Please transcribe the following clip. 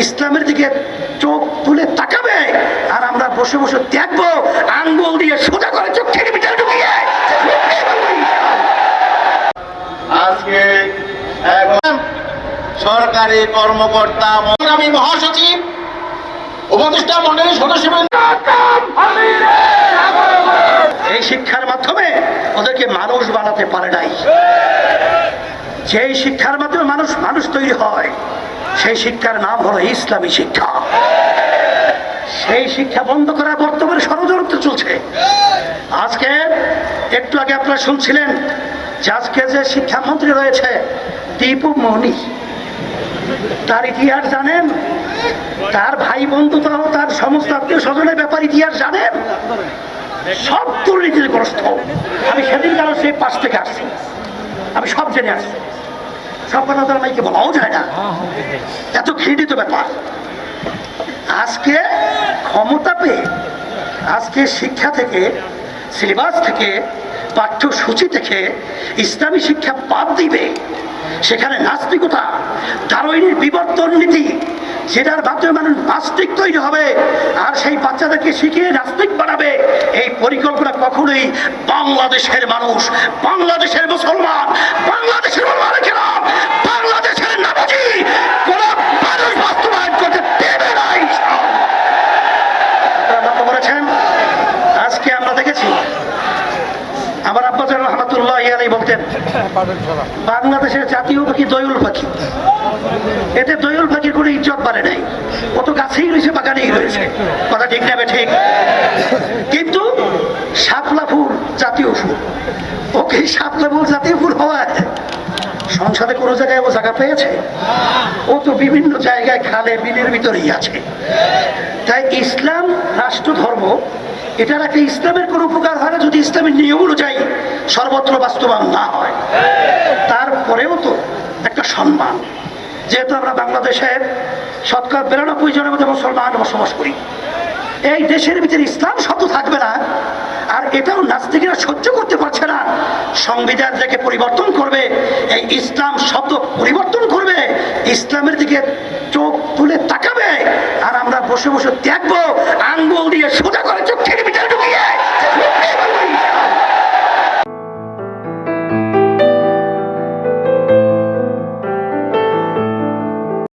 ইসলামের দিকে চোখ তুলে তাকাবে আর আমরা বসে বসে দেখব আঙ্গুল দিয়ে সোজা করে চোখের ভিতরে ঢুকিয়ে আজকে সরকারি কর্মকর্তা আমি মহাসচিব উপদেষ্টা মন্ডলীর সদস্যবৃন্দ এই শিক্ষার মাধ্যমে ওদেরকে মানুষ বানাতে পারে নাই। যেই শিক্ষার মাধ্যমে মানুষ মানুষ তৈরি হয় সেই শিক্ষার নাম হলো ইসলামী শিক্ষা। সেই শিক্ষা বন্ধ করা বর্তমানে ষড়যন্ত্র চলছে। আজকে একটু আগে আপনারা শুনছিলেন যে আজকে যে শিক্ষামন্ত্রী রয়েছে দীপু মনি, তার ইতিহাস জানেন? তার ভাই বন্ধু তাও তার সমস্ত আত্মীয় স্বজনের ব্যাপার ইতিহাস জানেন? সব দুর্নীতিগ্রস্ত আমি সেদিন কারণ সেই পাশ থেকে আসছি। আমি সব জেনে আসছি। সব মাইকে বলাও যায় না। এত ঘৃণিত ব্যাপার। আজকে ক্ষমতা পেয়ে আজকে শিক্ষা থেকে সিলেবাস থেকে পাঠ্যসূচি থেকে ইসলামী শিক্ষা বাদ দিবে। সেখানে নাস্তিকতা দারোইনের বিবর্তন নীতি যেটার মাধ্যমে মানুষ নাস্তিক তৈরি হবে। আর সেই বাচ্চাদেরকে শিখিয়ে নাস্তিক বানাবে। এই পরিকল্পনা কখনোই বাংলাদেশের মানুষ বাংলাদেশের মুসলমান বাংলাদেশের বাংলাদেশের নামাজি কোন মানুষ বাস্তবায়ন করতে দেবে না লক্ষ্য করেছেন? আজকে আমরা দেখেছি আমার আব্বাজান রহমতুল্লাহ ইয়ালাই বলতেন বাংলাদেশের জাতীয় পাখি দয়ুল পাখি। এতে ইজ্জত বাড়ে নাই। ও তো গাছেই রয়েছে, বাগানেই রয়েছে। কথা ঠিক নেবে ঠিক কিন্তু শাপলা ফুল, জাতীয় ফুল। ওকে শাপলা ফুল, জাতীয় ফুল হওয়ায় সংসদে কোনো জায়গায় ও জায়গা পেয়েছে? ও তো বিভিন্ন জায়গায় খালে, বিলের ভিতরেই আছে। তাই ইসলাম, রাষ্ট্র, ধর্ম এটা রাখলে ইসলামের কোনো উপকার হয় না যদি ইসলামের নিয়ম অনুযায়ী সর্বত্র বাস্তবায়ন না হয়। তারপরেও তো একটা সম্মান। যেহেতু আমরা বাংলাদেশের শতকরা বিরানব্বই জনের মধ্যে মুসলমান বসবাস করি, এই দেশের ভিতরে ইসলাম শব্দ থাকবে না, আর এটাও নাস্তিকেরা সহ্য করতে পারছে না। সংবিধান থেকে পরিবর্তন করবে, এই ইসলাম শব্দ পরিবর্তন করবে, ইসলামের দিকে চোখ তুলে তাকাবে, আর আমরা বসে বসে দেখব, আঙ্গুল দিয়ে